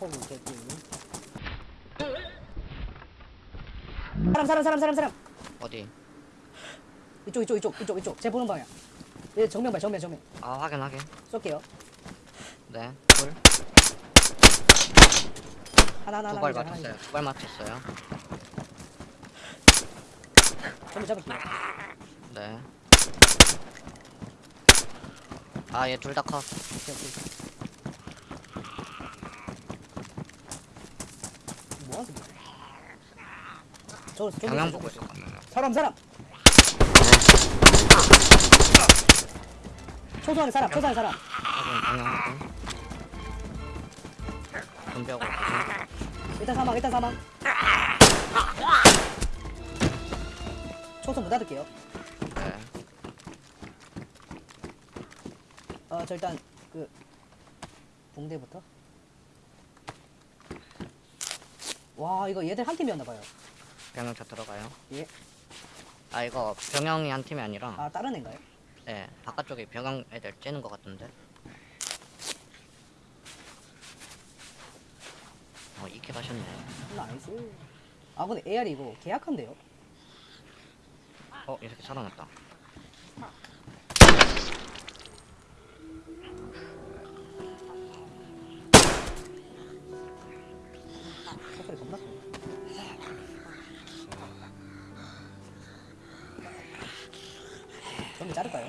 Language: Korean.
허구 개꿀 사람 사람 사람 사람 사람 어디? 이쪽 이쪽 이쪽 이쪽 이쪽 제 보는 방향 얘 정면 봐 정면 정면 아 확인 확인. 쏠게요 네. 둘. 하나 하나 하나 두발 하나 맞췄어요. 두 발 맞췄어요. 정면 잡을게요 네. 아 얘 둘 다 컷. 오케이 오케이 거야 저 저기 있어, 보고 있어. 사람 사람 초소하는 사람 초소하는 사람 확인. 분벽으로 보세요. 일단 사망 일단 사망 초소 문 닫을게요 네. 어저 일단 그 붕대부터 와 이거 얘들 한 팀이었나봐요 병영 차 들어가요. 예. 아 이거 병영이 한 팀이 아니라 아 다른 애인가요? 네 바깥쪽에 병영 애들 째는 것 같은데. 어 이렇게 가셨네. 나이스 아 근데 AR이 이거 계약한데요? 어이 새끼 살아났다. 먼저 자를까요?